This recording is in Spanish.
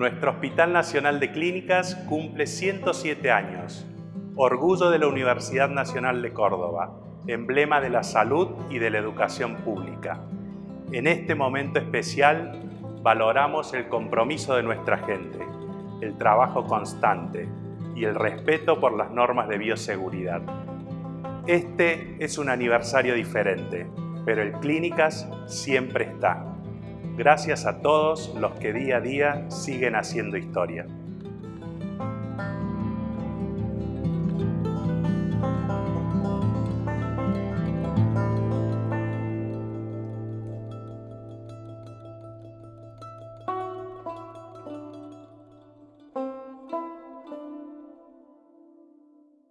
Nuestro Hospital Nacional de Clínicas cumple 107 años, orgullo de la Universidad Nacional de Córdoba, emblema de la salud y de la educación pública. En este momento especial valoramos el compromiso de nuestra gente, el trabajo constante y el respeto por las normas de bioseguridad. Este es un aniversario diferente, pero el Clínicas siempre está. Gracias a todos los que día a día siguen haciendo historia.